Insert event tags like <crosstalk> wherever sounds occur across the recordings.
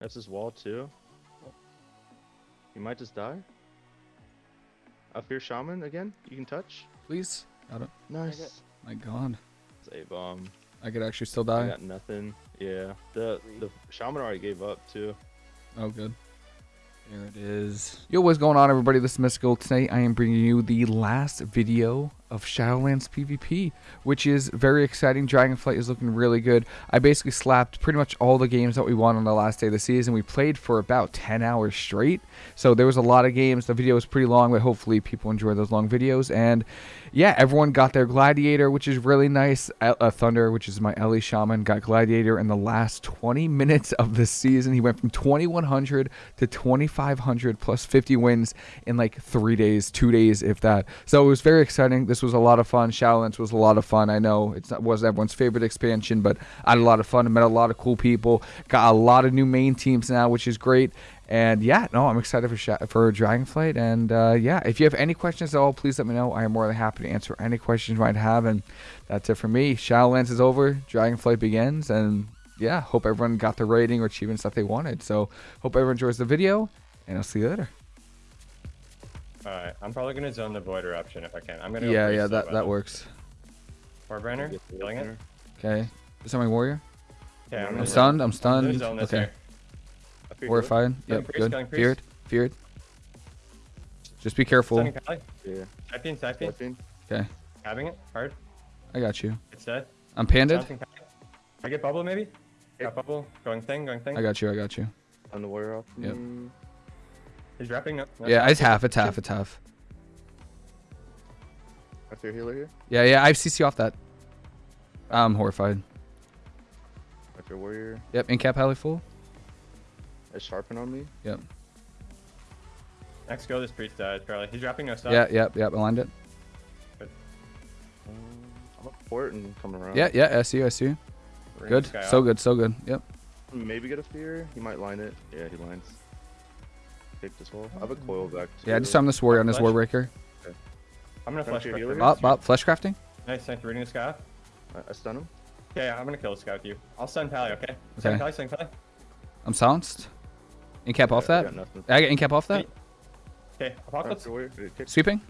That's his wall too. You might just die. I fear shaman again. You can touch. Please. Got it. Nice. My God. It's a bomb. I could actually still I die. got nothing. Yeah. The the shaman already gave up too. Oh, good. There it is. Yo, what's going on, everybody? This is Mystical. Tonight, I am bringing you the last video of Shadowlands PvP, which is very exciting. Dragonflight is looking really good. I basically slapped pretty much all the games that we won on the last day of the season. We played for about 10 hours straight, so there was a lot of games. The video was pretty long, but hopefully people enjoy those long videos. And yeah, everyone got their Gladiator, which is really nice. Uh, Thunder, which is my Ele Shaman, got Gladiator in the last 20 minutes of the season. He went from 2100 to 2500 plus 50 wins in like three days, two days, if that. So it was very exciting. This was a lot of fun. Shadowlands was a lot of fun. I know it wasn't everyone's favorite expansion, but I had a lot of fun. I met a lot of cool people. Got a lot of new main teams now, which is great. And yeah, no, I'm excited for for Dragonflight. And uh, yeah, if you have any questions at all, please let me know. I am more than happy to answer any questions you might have. And that's it for me. Shadowlands is over. Dragonflight begins. And yeah, hope everyone got the rating or achievements that they wanted. So hope everyone enjoys the video, and I'll see you later. Alright, I'm probably gonna zone the void eruption if I can. I'm gonna go Yeah, yeah, that by that works. Warbreaker, Get killing it. Okay. Is that my warrior? Yeah, I'm, I'm gonna I'm stunned. I'm I'm gonna stunned. zone this Okay. here. I Horrified. Yep. priest, Good. killing priest. Feared. Feared. Just be careful. Yeah. Typing, typing. Stepping. Okay. Having it. Hard. I got you. It's dead. I'm panded. I get bubble maybe? Got bubble. Going thing, going thing. I got you. I got you. On the warrior off. Yep. Me. He's wrapping up. Yeah, it's half. It's half. It's half. I your healer here. Yeah, yeah. I've CC off that. I'm horrified. I fear warrior. Yep. Incap Halley full. It's sharpen on me. Yep. Next go, this priest died, Charlie. He's wrapping us up. Yeah. Yep. Yep. Aligned it. Um, I'm a port and come around. Yeah. Yeah. I see you. I see you. Bring Good. So up. good. So good. Yep. Maybe get a fear. He might line it. Yeah, he lines. Take this wall. I have a coil back. Yeah. too. Just on this warrior on this Flash. warbreaker. I'm gonna Come flash to your quick healer. for Bop. Bop. Bop. Flesh crafting. Nice, thanks for reading this guy off. I, I stun him. Okay, yeah, I'm gonna kill this guy with you. I'll stun Pally, okay? Stun Okay. Pally, stun Pally. I'm silenced. Incap off Yeah, I that. got. I get incap off that. Okay, Apocalypse. Fear warrior. Kick. Sweeping.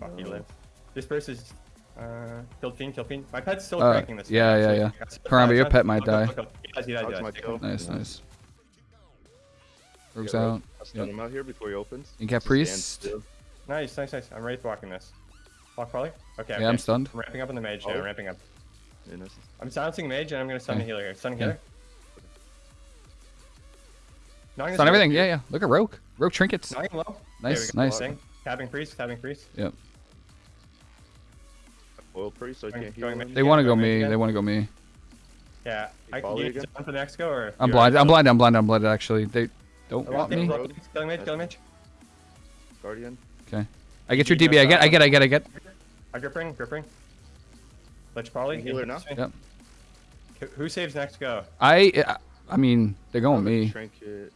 Fuck, he lives. This person is uh, killed fiend, killed fiend. My pet's still Uh, cranking this. yeah, guy, yeah, actually. yeah. That's- Karamba, your pet might look, look, die. Nice, look. Rogue's Yeah, out. I stun Yep. him out here before he opens. You got priest? Nice, nice, nice. I'm ready to blocking this. Block Polly? Okay, Yeah, okay. I'm stunned. I'm ramping up on the mage now, Polly? I'm ramping up. Yeah. I'm silencing mage and I'm gonna stun Okay. the healer here. Stun Okay. healer. Knocking Stun everything. Yeah. Yeah. Look at Rogue. Rogue trinkets. Knocking low. Nice. There we go. Nice. Thing. Tabbing priest, tabbing priest. Yep. Coil priest, so I can't heal mid. They want to go me. again? They want to go me. Yeah. I can you again? for the next go or? I'm blind. I'm blind. I'm blind. I'm blinded. Actually, they don't want me. mage, Killing mage, killing mage. Guardian. Okay. I get your DB. I get. I get. I get. I get. I grip ring, grip ring. Lich Polly. Healer now? Yep. Who saves next go? I. I mean, they're going me. Trinket.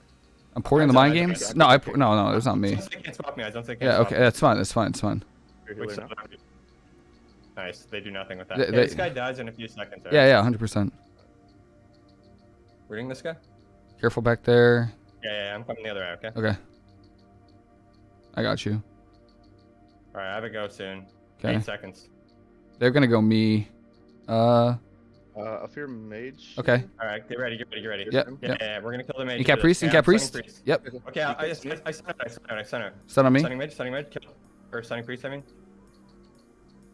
I'm porting the mind I- I- games. No, I. I- No, no, it's not me. Don't can't swap me. I don't say can't Yeah. Okay. That's fine. That's fine. It's fine. Fear Which healer now. side? Nice. They do nothing with that. They- Yeah, they- this guy dies in a few seconds. Yeah. Yeah. Hundred percent. Reading this guy? Careful back there. Yeah, yeah, yeah, I'm coming the other way, okay? Okay. I got you. Alright, I have a go soon. Okay. Eight seconds. They're gonna go me. Uh. Uh, I fear mage. Okay. Alright, get ready, get ready, get ready. Yep. Yeah, Yep. yeah, yeah, we're gonna kill the mage. Incap after priest. this. Yeah, Incap I'm priest. Yep. Okay, I, I, I, I, Priest. I stun it, I stun it, I stun it. Stun on me. Stunning mage, stunning mage, kill. Or stunning priest, I mean.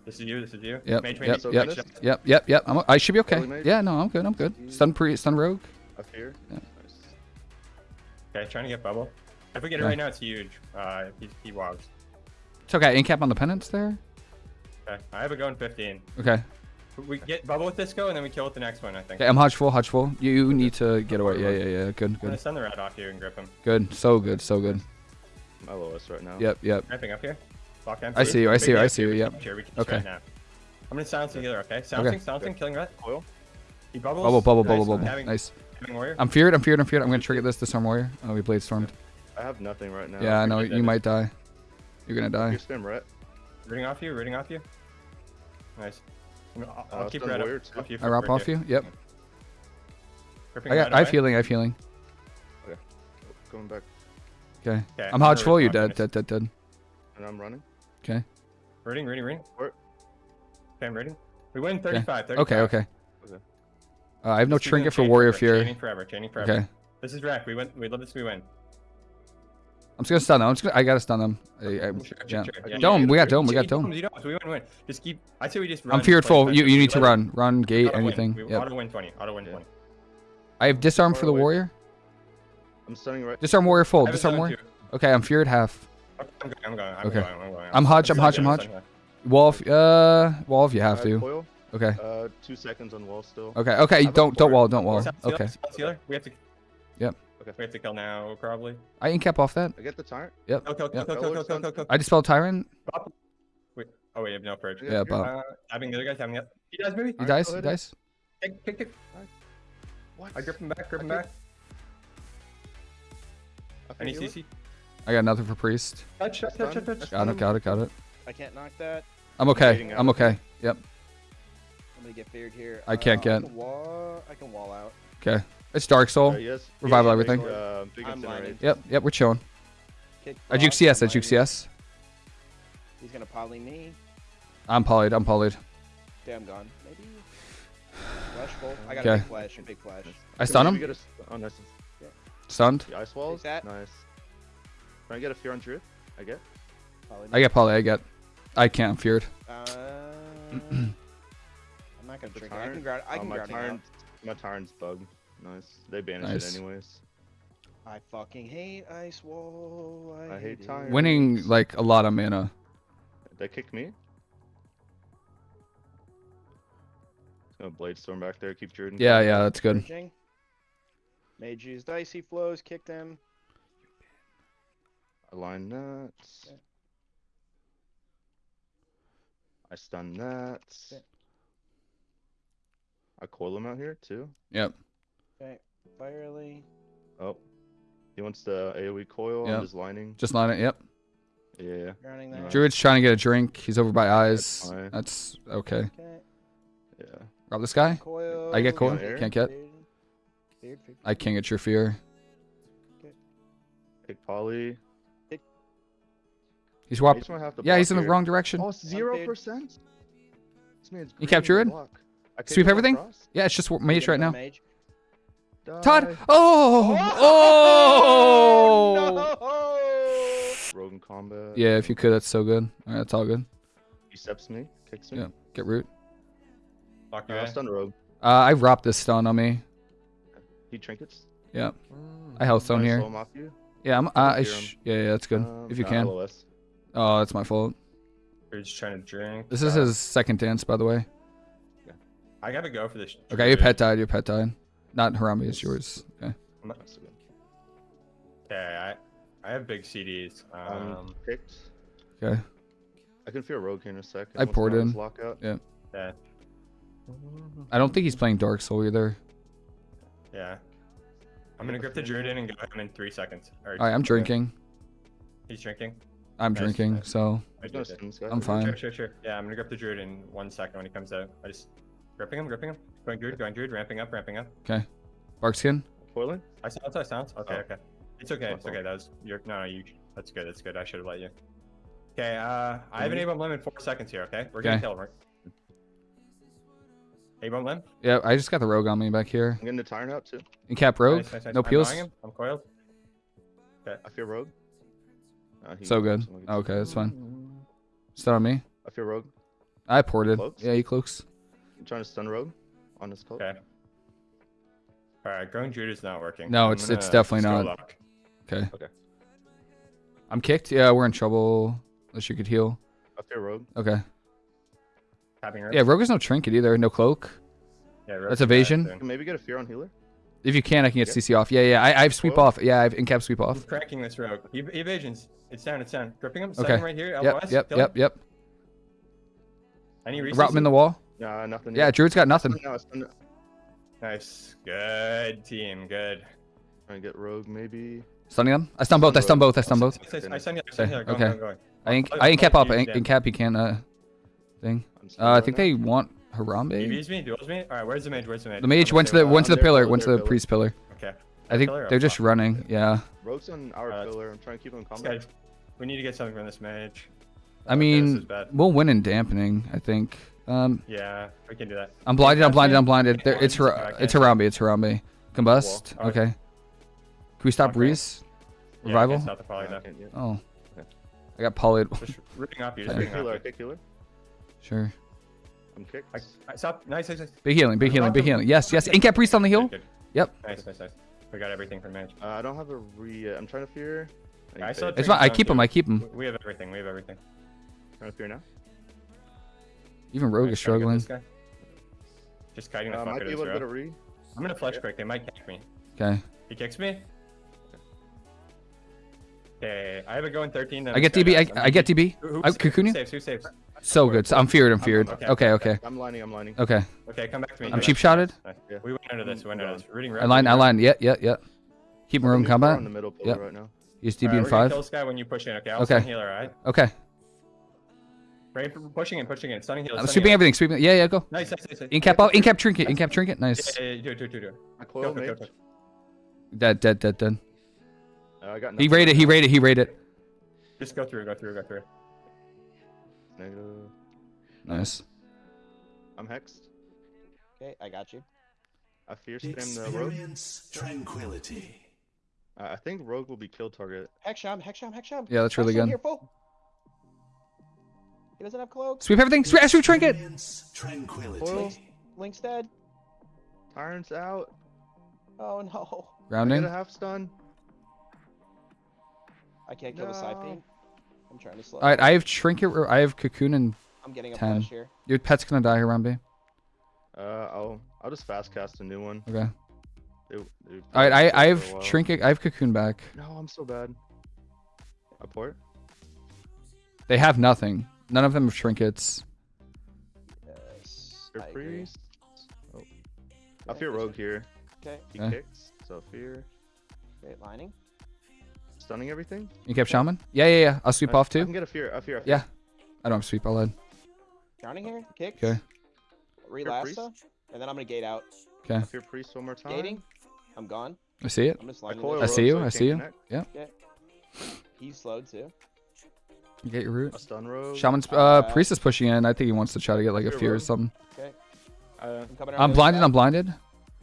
This is you, this is you. Yep. Mage, Yep. mage, so Yep. mage. Yep. Yep. Yep. I'm, I should be okay. Yeah. No, I'm good. I'm good. Stun pre. Stun rogue. I fear. Yeah. Nice. Okay, trying to get bubble. If we get it Okay. right now, it's huge. Uh, he, he wogs. It's okay. Incap on the penance there. Okay, I have a go in 15. Okay. We get bubble with this go, and then we kill with the next one, I think. Okay. I'm hodge full. Hodge full. You need to get away. Yeah. Yeah. Yeah. Good. I'm gonna send the rat off you and grip him. Good. So good. So good. My lowest right now. Yep. Yep. Ramping up here. Lock down I see you, I see you, I see you, yep. can Here, we can Okay. okay. now. I'm gonna silence the healer, okay? Silencing, silencing, killing rat. Coil. He bubbles. Bubble. Bubble. Nice, Bubble. Bubble. Having, Nice. Having warrior. I'm feared. I'm feared. I'm feared. I'm gonna trigger this. The storm warrior. Oh, we blade stormed. I have nothing right now. Yeah. I know. You David. might die. You're gonna die. Fear spam ret. Rooting off you, rooting off you. Nice. I'm- I'll, I'll Uh, keep stun rat warrior up, off you. I for wrap quick off here. you. Yep. Gripping I rat got. I have away. healing. I have healing. going back, Okay. Okay, I'm hodge gonna full. You dead, dead, dead, dead. and I'm running. Okay. Reading, reading, reading. Okay, I'm reading. We win 35, 35. Okay, okay. Okay. Uh, I have no This trinket for Warrior forever, Fear. Chaining forever, chaining forever. Okay. This is Rack. We win. We love this. We win. I'm just gonna stun them. I'm just gonna, I gotta stun them. I, I, Sure, yeah. sure, sure. Yeah, Dome, we got yeah. dome, we got You dome. You don't. We win, win. Just keep. I say we just run. I'm feared full. You, you need to run. Run, gate, auto win. anything. We Yep. auto win 20. Auto win Yeah. 20. I have disarm for the Far warrior. I'm stunning right. Disarm warrior full. I have a Disarm warrior. too. Okay, I'm feared half. Okay, I'm going. I'm going. I'm Okay. going. I'm going. I'm Hodge, I'm Hodge, I'm Hodge. stunned Wall, uh, wall if you have I to. Coil. Okay. Uh, two seconds on wall still. Okay. Okay. have Don't don't fort. wall. Don't wall. Sealer, Okay. South sealer. We have to. Yep. Okay. We have to kill now, probably. I incap off that. I get the tyrant. Yep. Kill, kill, kill, Yep. kill, kill, kill, kill, kill, kill. I dispel tyrant. Bop. Wait. Oh wait, you have no purge. Yeah, Yeah, you're- Bob. Uh, having the other guys having it. He does maybe. He Alright, dies. go He dies. Kick, kick, kick. What? I grip him back. Grip him back. I Any CC? I got nothing for priest. Touch, touch, touch, touch, touch. Got it. Got it. Got it. I can't knock that. I'm okay. I'm okay. Yep. I'm gonna get feared here. I can't Uh, get- I can wall. I can wall out. Okay. It's Dark Soul. Uh, yes. Revival yeah, everything. Big, uh, big I'm Yep. Yep. We're chilling. Kick I juke block, CS. I juke. CS. He's gonna poly me. I'm polyed. I'm polyed. Damn gone. Maybe. Flash full. I got Okay. a big flash. A big flash. I stun him. Get a, oh, nice. Stunned. The ice walls. that. Nice. Can I get a fear on Druid? I get. Poly. I get poly. I get. I can't. I'm feared. Uh, <clears throat> I'm not gonna The drink it. I can ground. I Oh, can my ground it out. tyrant. My tyrant's bug. Nice. They banish Nice. it anyways. I fucking hate ice wall. I, I hate it. tyrant. Winning like a lot of mana. They kick me. Oh, gonna blade storm back there. Keep Druid. Yeah. Yeah. That's good. Purging. Mage use dicey flows. Kick them. Align nuts. Okay. I stun nuts. Okay. I coil him out here too. Yep. Okay. Firely. Oh. He wants the AoE coil Yep. on his lining. Just line it. Yep. Yeah. Grounding Nice. Druid's trying to get a drink. He's over by eyes. fine. That's okay. Okay. Yeah. Rob this guy. Coil. I get coil. Air. Can't get. Feared. Feared, feared. I can't get your fear. Pick Polly. He's I swap. just might have to Yeah, he's in the here. wrong direction. Oh, zero percent. This man's You kept green Druid? block. I Sweep everything? across. Yeah, it's just Get mage right now. Mage. Todd. Die. Oh. Oh. <laughs> no! Rogue combat. Yeah, if you could, that's so good. All right, that's all good. He steps me, kicks me. Yeah. Get root. Lock Uh, I'll stun Rogue. Uh, I wrapped this stun on me. He trinkets. Yeah. I health zone Trying to here. slow him off you. Yeah, I'm. Uh, I'll I hear sh- yeah, yeah, that's good. Um, if you can. LOS. Oh, that's my fault. We're just trying to drink. This is Uh, his second dance, by the way. I gotta go for this. Okay, your pet died. Your pet died. Not Harami, it's yours. Okay. Okay, I I have big CDs. Um, Um, picked. Okay. I can feel Rogue here in a second. I poured Marvin's in. Lockout. Yeah. yeah, I don't think he's playing Dark Soul either. yeah. I'm gonna grip the druid in and go him in three seconds. Or, All right, I'm drinking. He's drinking. I'm Nice, drinking, nice. so I He's gonna did it. stun this guy. I'm fine. Sure, sure, sure. Yeah, I'm gonna grip the druid in one second when he comes out. I just gripping him, gripping him, going druid, going druid, ramping up, ramping up. okay. Barkskin. Coiling. I sounds, I sounds. Okay, Oh. okay. It's okay, it's okay. That was your no, no, you. That's good, that's good. I should have let you. Okay, uh, I have an. A-bomb limb in four seconds here. Okay, we're gonna Okay. kill him. Right? A-bomb limb. Yeah, I just got the rogue on me back here. I'm getting the Tyrant out too. Incap rogue. Nice, nice, nice. No I'm peels. him. I'm coiled. Okay. I feel Rogue. Uh, So good. Okay, that's fine. Stun on me. I feel Rogue. I ported. Cloaks? Yeah, he cloaks. I'm trying to stun Rogue on his cloak. Okay. All right, going druid is not working. No, I'm it's- it's definitely not. up. Okay. Okay. I'm kicked. Yeah, we're in trouble. Unless you could heal. I feel Rogue. Okay. Tapping her. Yeah, rogue is no trinket either. No cloak. Yeah, rogue That's evasion. Can maybe get a fear on healer. If you can, I can get Okay. CC off. Yeah, yeah. I, I have sweep Cool. off. Yeah, I have incap sweep off. He's cranking this rogue. Ev- evasions. It's down. It's down. Gripping him. Okay. Setting right here. Yep, LOS. yep, kill him. yep, yep. Any Route him in the wall. Nah, nothing. Yeah, yet. Druid's got nothing. No, I. Nice. Good team. Good. Trying to get Rogue maybe. Stunning them? I stun both. I stun both. I stun both. I send you. I send. I send you. Okay, Go, okay. go, go. I ink. Oh, I incap oh, up. I you- ink- yeah. incap. He can't. Uh, thing. I'm Uh, I think they want He Harambe. beats me. Duels me. All right. Where's the mage? Where's the mage? The mage went to the with went to Uh, the pillar. Went to the below. priest pillar. Okay. I think they're just running. Yeah. Rogue's on our Uh, pillar. I'm trying to keep them in combat. we need to get something from this mage. I mean, we'll win in dampening. I think. Um, Yeah, we can do that. I'm blinded. I'm blinded. I'm blinded. There, Come on, it's just Har- back it's in. Harambe. It's Harambe. Combust. Alright. Okay. Can we stop Okay. Breeze? Yeah, Revival? against South Poly, Yeah, I though. can't- yeah. Oh. Okay. I got polyed. Just <laughs> ripping off you. Just Okay. kick healer. Off you. kick healer. Sure. I'm kicked. I, I, stop. Nice, nice, nice. Big healing. Big healing. Big healing. Yes. Yes. Incap Priest on the hill. Good, good. Yep. Nice, nice, nice. We got everything from mage. Uh, I don't have a re. Yet. I'm trying to fear. need I saw It's fine. I keep him. I keep him. We- We have everything. We have everything. Trying to fear now. Even Rogue Nice, is trying to get struggling. Just kiting the Uh, fuck might out be of able this to get re. I'm gonna fletch Yeah. quick. They might kick me. Okay. He kicks me. Okay, I have a go in 13. I get DB. I, does. I'm I get DB. Who, who, I who saves? Who saves? So good. So I'm feared. I'm I'm- feared. okay, Okay. okay, Okay. I'm lining. I'm lining. Okay. Okay, come back to me. I'm cheap shotted. Yeah. We went under this. We went under this. Rooting red. I line. I line. Yeah. Yeah. Yeah. Keep him I'm room in combat. On the middle pillar Yep. right now. Use Alright, DB in five. Kill this guy when you push in. Okay. I'll Okay. stun healer. Alright. Okay. Right, pushing in, pushing in. Stunning healer. I'm sweeping healer. everything. Sweeping. Yeah. Yeah. Go. Nice, nice, nice. nice. Incap out. Incap trinket. Incap trinket. Nice. Yeah, yeah, yeah, do it, do it, do it, do it. I Go, coil go, go, mage. go. Dead. Dead. Dead. Dead. Uh, I got He raided. He raided. He raided. Just go through, go through, go through. Negative. Nice. I'm hexed. Okay, I got you. I fear spam the rogue. Experience tranquility. Uh, I think rogue will be kill target. Hexsham, Hexsham, Hexsham. Yeah, that's really Hexsham good. Here, full. He doesn't have cloak. Sweep everything. Sweep. Sweep trinket. Experience tranquility. Foil. Link's dead. Tyrant's out. Oh no. I get Rounding. a half stun. I can't kill the No. side thing. I'm trying to slow. All right. I have trinket. I have cocoon, and I'm getting a 10. flash here. your pet's gonna die, Harambe. Uh, I'll I'll just fast cast a new one. Okay. They, they All right. I I have trinket. I have cocoon back. No, I'm so bad. A port. They have nothing. None of them have trinkets. Yes. Fear I agree. priest. Oh. I fear rogue here. Okay. He Okay. kicks. So fear. Great lining. Stunning everything. You kept shaman. Yeah. Yeah. Yeah. I'll sweep I- off too. I can get a fear. I fear. I fear. Yeah. I don't have sweep. I'll add. Drowning here. Kicks. Okay. Relasta. And then I'm gonna gate out. Okay. I fear priest one more time. Gating. I'm gone. I see it. I'm just I lining I see you, so I can't see you. connect. He's slowed too. You get your root. I stun rogue. Shaman's uh Uh, priest is pushing in. I think he wants to try to get like a Fear fear or something. Okay. Uh, I'm. I'm blinded. I'm blinded.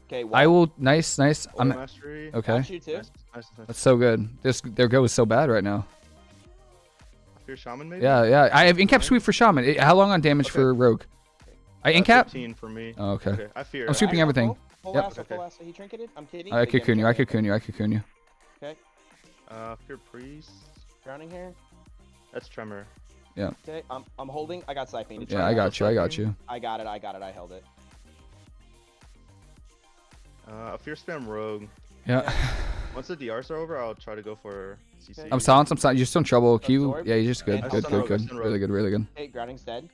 Okay. I will. Nice. Nice. I'm I'm mastery. okay. Nice, nice, nice. That's so good. This their go is so bad right now. I fear shaman maybe. Yeah. Yeah. I have incap sweep for shaman. Eh, How long on damage Okay. for rogue? I Uh, incap. 15 for me. Oh, okay. Okay. I fear. I'm sweeping I everything. full- Full Yep. lasso, full Okay. lasso. He trinketed. I'm kidding. I They cocoon you. I killed. cocoon you. I cocoon you. Uh, fear priest. Drowning here. That's tremor. Yeah. Okay. I'm I'm holding. I got siphoning. Yeah. I got you. I got you. I got it. I got it. I held it. Uh, I fear spam rogue. Yeah. <laughs> Once the DRs are over, I'll try to go for CC. I'm silenced. I'm silenced. You're still in trouble. Q. Absorb. Yeah. You're just good. And Good. Good. Good. Really good. Really good. Okay. Drowning's dead.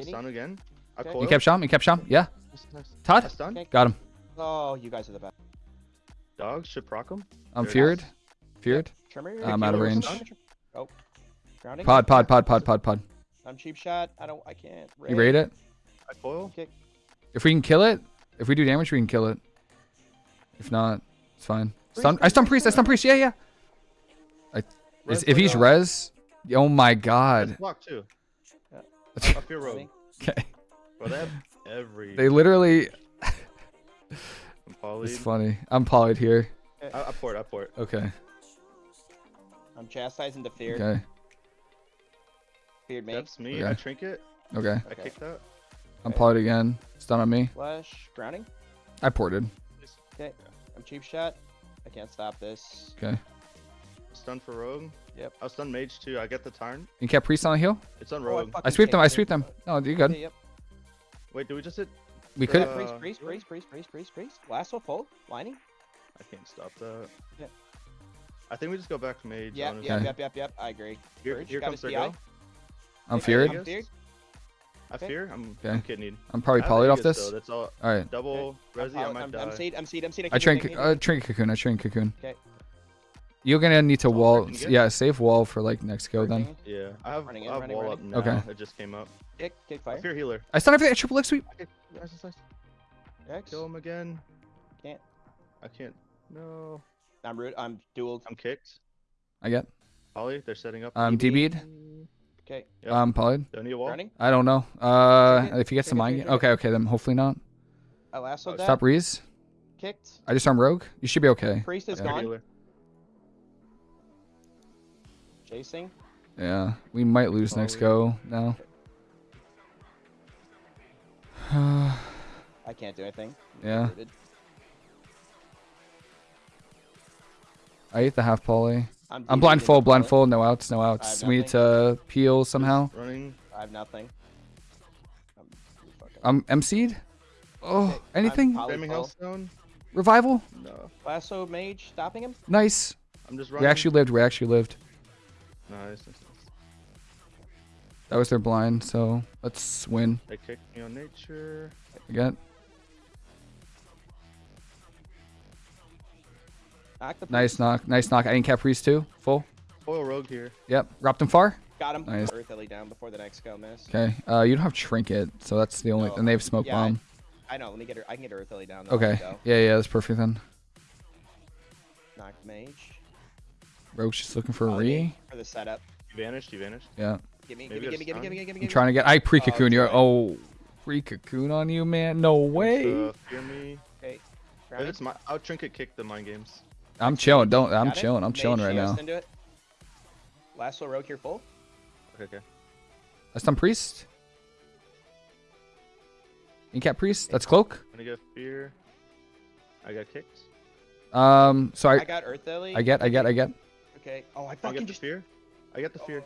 Stun again. I Okay. You kept sham. You kept sham. Yeah. Nice, nice. I Todd. stun. Okay. Got him. Oh, you guys are the best. Dogs should proc him. I'm There feared. is. Feared. Trimmer. I'm out of range. stun. Oh. Drowning. Pod. Pod. Pod. Pod. Pod. Pod. I'm cheap shot. I don't. I can't. You rate it. I coil. Kick. If we can kill it, if we do damage, we can kill it. If not, it's fine. Stun. I priest, stun priest, priest. I stun priest. Yeah. Yeah. I, is, if he's dog. res, oh my That's god. block too. Yeah. I fear rogue. Okay. Bro, they have every. They literally. <laughs> I'm It's funny. I'm polyed here. Eh. I, I port. I port. Okay. I'm chastising the fear. Okay. Feared me. That's me. Okay. I trinket. Okay. I Okay. kick that. I'm polyed again. Stun on me. Flash. Drowning. I ported. Okay. I'm cheap shot. I can't stop this. Okay. Stun for rogue. Yep. I'll stun mage too. I get the turn. You kept priest on the hill. It's on Oh, I rogue. I sweep them. I sweep them. No, you're good. Okay, yep. Wait, do we just hit? We could. Uh, Priest, priest, priest, priest, priest, priest, priest. Lasso full. Lining. I can't stop that. Yeah. I think we just go back to mage. Yep, honestly. yep, yep, yep, yep. I agree. Here, Purge, here comes his their go. I'm Hey, feared. I'm feared. I fear. I'm, Okay. I'm kidneyed. I'm probably I polyed off this. though. That's all. All right. Double resi. I I'm, might I'm, die. I'm seed. I'm seed. I'm seed. I keep train. moving, Uh, keep train cocoon. I train cocoon. Okay. You're gonna need to Oh, wall. Yeah, save wall for like next go moving. then. Yeah, I have, Running in, I have running, wall running. up now. Okay. It just came up. Kick, kick I fire. fear healer. I stun everything. I triple X sweep. Okay. X. Kill him again. Can't. I can't. No. I'm root. I'm dual. I'm kicked. I get. Poly, they're setting up. Um, DB'd. Okay. Yep. Um, polyed. Don't need a wall. Running. I don't know. Uh, if you get some trigger, mind. Okay, okay, then hopefully not. I lassoed Oh, that. Stop Reese. Kicked. I just arm Rogue. You should be okay. Priest is Yeah. gone. Chasing. Yeah, we might lose next go now. <sighs> I can't do anything. Yeah. Rooted. I ate the half poly. I'm, I'm DB'd blind full, blind full, no outs, no outs. have We need to peel somehow. Running. I have nothing. I'm fucking- Um, MC'd? Oh, Okay, anything? poly Framing full. Hellstone. Revival? No. Lasso mage stopping him. Nice. I'm just We actually lived, we actually lived. Nice. nice, nice. That was their blind, so let's win They kicked me on nature. again. Knock the Nice knock, nice knock. I didn't cap priest too. Full. Foil rogue here. Yep. Dropped him far. Got him. Nice. Earth Lily down before the next go miss. Okay. Uh, you don't have trinket, so that's the only. No, And they have smoke yeah, I- bomb. I know. Let me get her. I can get Earth Lily down. Okay. Go. Yeah, yeah, that's perfect then. Knock mage Rogue's just looking for a Oh, re. for the setup. You vanished. You vanished. Yeah. Give me, give me, give me, give me, give me, give me, give me. I'm trying to get. I pre cocoon Oh, you. right. Oh, pre cocoon on you, man. No way. Uh, fear me. Okay. If it's my, I'll trinket kick the mind games. I'm chilling. Don't. I'm Got it? chilling. I'm Mage chilling right now. Into it. Lasso rogue here full. Okay, okay. That's done priest. Incap priest. That's cloak. I'm gonna get fear. I got kicked. Um. So I, I. got Earth Lily. I get. I get. I get. Okay. Oh, I I fucking get the just. fear. I get the fear.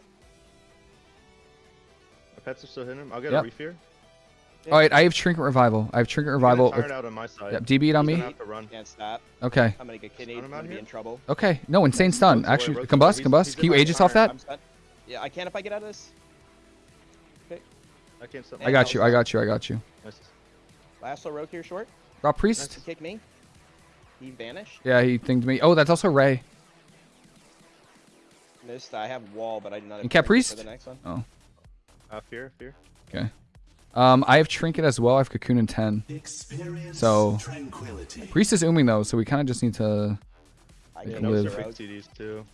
My pets are still hitting him. I'll get Yep. a refear. All right. I have trinket revival. I have trinket revival. Tired out on my side. Yep. DB it on He's me. gonna have to run. Can't stop. Okay. I'm gonna get kidney. I'm gonna be here? in trouble. Okay. No insane stun. Rogue's Actually, Rogue's combust. away. Combust. He's- Can you aegis off that? Yeah, I can if I get out of this. Okay. I can't stop. I got you. I got you. I got you. Nice. Lasso rogue here short. Drop priest. He kicked me. He vanished. Yeah, he thinged me. Oh, that's also Ray. Missed. I have wall, but I did not. have And Cat Priest? For the next one. Oh. Uh, fear, fear. Okay. Um, I have trinket as well. I have cocoon in ten. Experience So- tranquility. Priest is ooming though, so we kind of just need to. I can no, live. they're CDs too.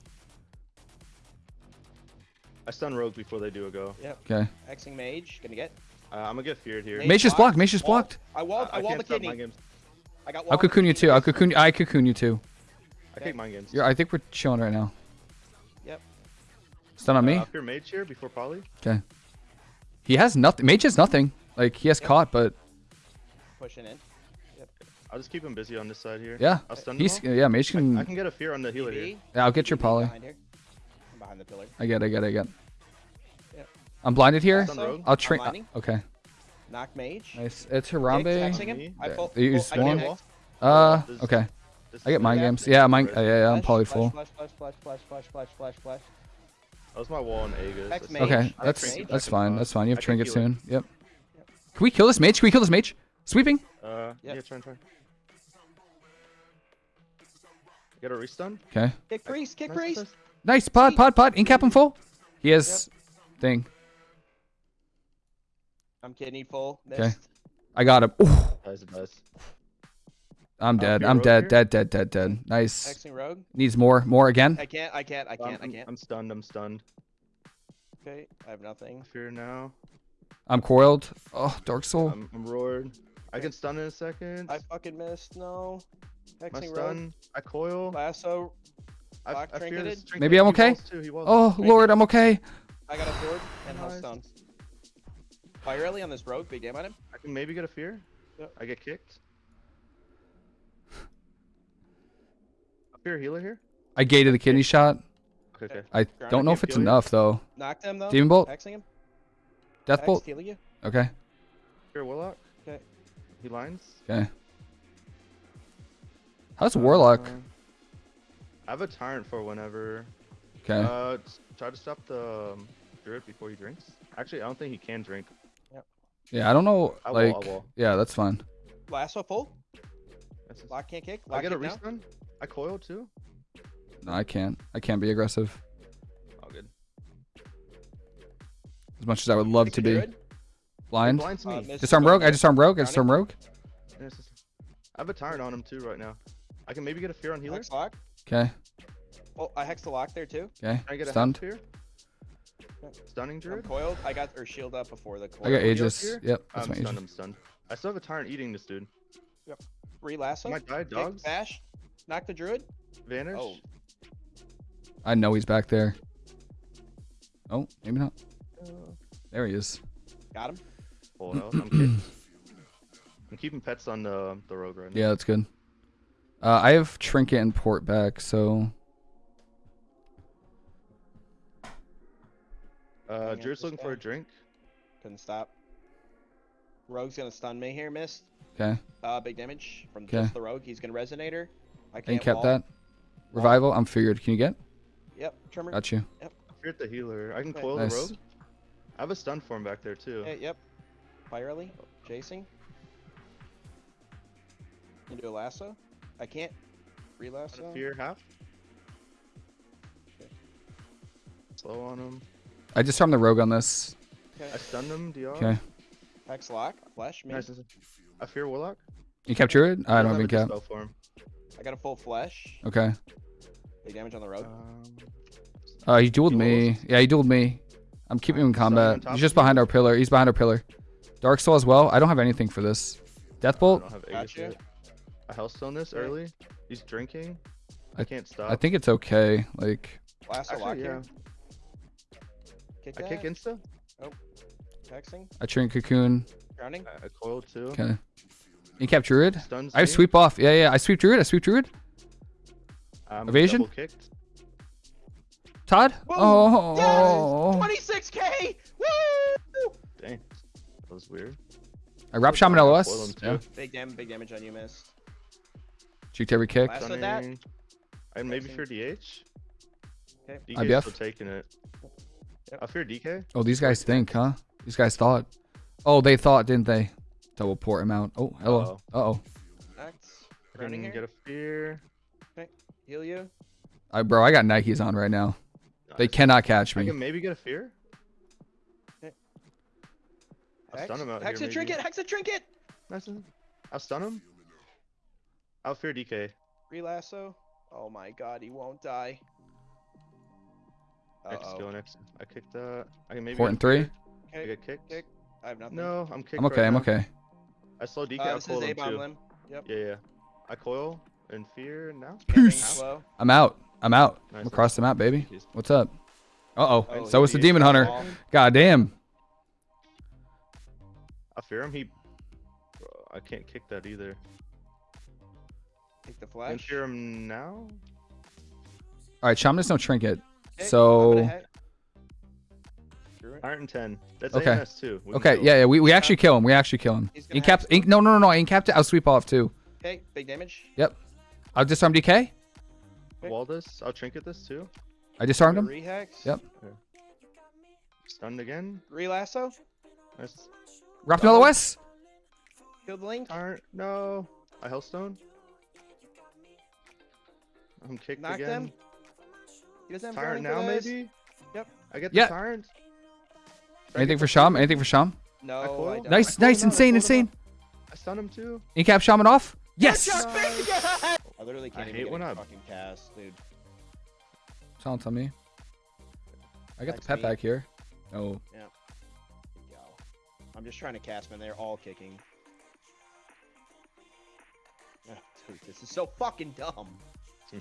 I stun rogue before they do a go. Yep. Okay. Hexing mage. Gonna get. Uh, I'm gonna get feared here. Mage Mage is blocked. Mage is blocked. I walled. I, walled can't the kidney. I got. I'll cocoon you too. I'll cocoon. I cocoon you too. I take mind games. Yeah, I think we're chilling right now. Yep. Stun on Uh, me. up your mage here before poly. Okay. He has nothing. Mage has nothing. Like he has Yep. caught, but Pushing in. I'll just keep him busy on this side here. yeah, I'll stun he's them all. yeah. Mage can. I can get a fear on the healer here. Yeah, I'll get your poly. Behind here. I'm behind the pillar. I get. I get. I get. Yep. I'm blinded here. Stun. I'll train. blinding. Okay. Knock mage. Nice. It's Kicked, Harambe. hexing him. I Yeah, full, you use I one? can't. Uh. Okay. I get is mind games. Yeah, mine. Right. Yeah, yeah. I'm Flash, poly full. Flash, flash, flash, flash, flash, flash, flash, flash. That was my wall on Aegis. Hex That's- mage. Okay, that's mage. that's fine. That's fine. You have I trinket soon. Yep. Can we kill this mage? Can we kill this mage? Sweeping. Uh, Yep. yeah, try and try. Get a restun. Okay. Kick priest. Kick Nice, priest. nice. Nice. Pod. Pod. Pod. Incap him full. He has thing. I'm kidney full. Okay. I got him. Ooh, Nice, nice. I'm dead. I'm rogue dead. Dead. Dead. Dead. Dead. Nice. Hexing rogue. Needs more. More again. I can't. I can't. I can't. I I'm- can't. I'm stunned. I'm stunned. Okay. I have nothing. Fear now. I'm coiled. Oh, Dark Soul. I'm, I'm roared. I can stun in a second. I fucking missed. No. My Hexing rogue. stun. I coil. Lasso. I, I fear trinketed? Maybe I'm okay? walls too. Oh Lord, I'm okay. I got a sword and Nice. Hellstone. Fire early on this rogue. Big damn on him. I can maybe get a fear. Yep. I get kicked. A healer here. I gated the kidney shot. Okay, okay. I don't know if it's kill you. enough though. Knocked him though. Demon Bolt. Hexing him. Death Hex, bolt. healing you. Okay. Fear warlock. Okay. He lines. Okay. How's Warlock? Uh, I have a tyrant for whenever. Okay. Uh, try to stop the um, druid before he drinks. Actually, I don't think he can drink. Yeah, I don't know. I will, I Like, will. yeah, that's fine. Lasso full. Lock can't kick. I Lock get a restun. I coil too. No, I can't. I can't be aggressive All good. as much as I would love to be. Druid. It Blind. blinds Uh, me. missed Disarm rogue. I there. disarm rogue. I Got it. disarm rogue. I have a tyrant on him too right now. I can maybe get a fear on healer. Hex lock. Okay. Oh, I hexed the lock there too. Okay. Can I get Stunned. half fear? Stunning I'm druid. coiled. I got or shield up before the coil. I got Heal Aegis. Yep. That's I'm my stunned. Aegis. I'm stunned. I still have a tyrant eating this dude. Re lasso. I might die. Kick, Dogs. Bash. Knock the druid. Vanish. Oh. I know he's back there. Oh, maybe not. Uh, There he is. Got him. Oh no, I'm, keep- I'm keeping pets on the the rogue right now. Yeah, that's good. Uh, I have Trinket and Port back, so Uh, Hang out Druid's this looking for a drink. Couldn't stop. Rogue's gonna stun me here, missed. okay. Uh, big damage from Okay. just the rogue. He's gonna resonator. I I can't kept wall. that. Revival. I'm feared. Can you get? Yep. Trimmer. Got you. Yep. Fear the healer. I can coil Nice. the rogue. I have a stun form back there too. Hey, yep. Firely. Chasing. Can do a lasso. I can't. Re Got a lasso. fear half. Okay. Slow on him. I just farmed the rogue on this. I Okay. stunned him. DR. Okay. Hex lock. Flesh. Me. Nice. nice. I fear warlock. You captured it. I don't doesn't have any have cap. a dispel form. I got a full flesh. Okay. Big damage on the road. Um, Uh, he dueled He me. Yeah, he dueled me. I'm keeping him in combat. top He's just behind our pillar. He's behind our pillar. Dark Soul as well. I don't have anything for this. Death Bolt. I Deathbolt. don't have Aegis Gotcha. yet. I hellstone this early. He's drinking. I- I can't stop. I think it's okay. Like, Lasso lock Actually, yeah. here. Kick I kick insta. Hexing. I train cocoon. Grounding. I, I coiled too. Okay. You kept Druid. Stuns I have me. sweep off. Yeah, yeah. I sweep Druid. I sweep Druid. I'm Evasion? kicked. Todd. Boom. Oh. 26k. Woo! Dang. That was weird. I wrap Still Shaman LOS. coil him too. Yeah. Big damage. Big damage on you, missed. Cheeked every kick. Last- Lassoed that. And maybe Hexing. fear DH. Okay. DK's IBF? still taking it. Yep. I fear DK. Oh, these guys think, huh? These guys thought. Oh, they thought, didn't they? Double port him out. Oh, hello. Uh oh. Act. I Grounding can here. get a fear. Heal you. I, bro, I got Nikes on right now. They cannot catch I me. can maybe get a fear. Okay. I'll Hex. stun him out Hex here. a trinket. Hex a trinket. Nice. I'll stun him. I'll fear DK. Relasso. Oh my god, he won't die. Uh Next skill oh. next. I kicked that. I can maybe. Port in a three. fear. I Okay. get kicked. Kick. I have nothing. No, I'm kicked. I'm okay. right I'm now. okay. I slow DK. Uh, I'll this is coil him too. limb. Yep. Yeah, yeah. I coil and fear now. Peace. I'm out. I'm out. I'm Nice, across the map, baby. What's up? Uh oh. Oh, so he is the Demon Hunter. all. God damn. I fear him. He. Bro, I can't kick that either. Take the Can flash. fear him now. All right, Shaman is no trinket. Okay, I'm So Iron and ten. That's Okay. AMS too. We okay, yeah, yeah. We, we actually kill him. We actually kill him. He's gonna Ink capped. hex Ink. No, no, no, no. Ink capped. I'll sweep off too. Okay, big damage. Yep. I'll disarm DK. Wall this. I'll trinket this too. I disarmed him. Rehex. Yep. Stunned again. Relasso. Nice. Wrapped another West. Killed Link. Tyrant. No. A hellstone. I'm kicked Knock again. them. He doesn't have Tyrant now for maybe. Yep. I get Yeah. the tyrant. Anything for Sham? Anything for Sham? No, I, coil? don't. Nice, I nice, called him out, I insane, called him insane. I stun him too. Ink cap Shaman off. Yes. I literally can't I even hate get when a I- fucking cast, dude. Silence on me. I got the Text pet me. back here. Oh, Yo. I'm just trying to cast, man. They're all kicking. Ugh, <laughs> dude, this is so fucking dumb. <laughs>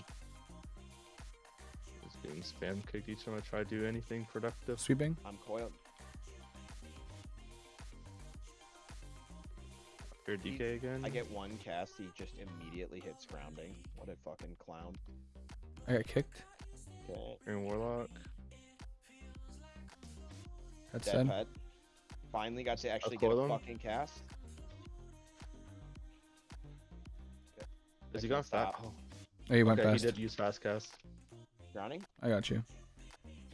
Just getting spam kicked each time I try to do anything productive. sweeping. I'm coiled. Fear DK again. I get one cast, he just immediately hits grounding. What a fucking clown. I got kicked. Okay. Fearing warlock. That's Dead said. pet. Finally got to actually get a him. fucking cast. Is I he gonna stop? stop. Oh, Oh, you went okay, fast. he did use fast cast. Grounding. I got you.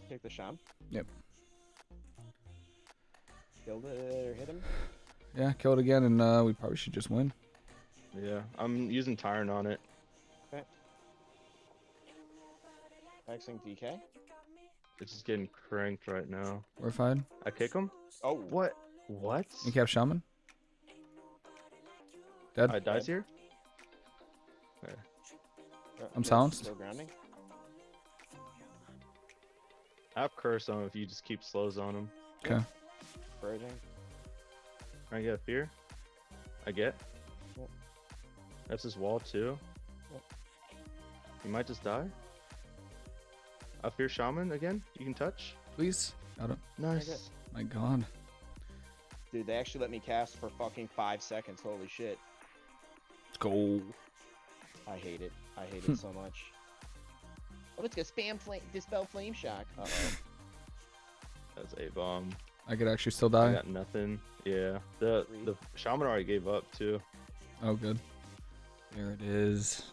Take the sham. Yep. Killed it or hit him. Yeah, kill it again, and uh, we probably should just win. Yeah, I'm using tyrant on it. Hexing DK. It's just getting cranked right now. We're fine. I kick him. Oh, What? What? Ink cap Shaman. Dead. I dies here. I'm Mist, silenced. Still grounding. I have curse on him if you just keep slows on him. Okay. Purging. I get a fear. I get. Yep. That's his wall too. Yep. You might just die. A fear shaman again. You can touch. Please. Got it. Nice. My God. Dude, they actually let me cast for fucking five seconds. Holy shit. Let's go. I hate it. I hate <laughs> it so much. Oh, it's gonna spam flame, dispel flame shock. Uh oh. <laughs> That's a bomb. I could actually still I die. got nothing. Yeah. The the shaman already gave up too. Oh, good. There it is.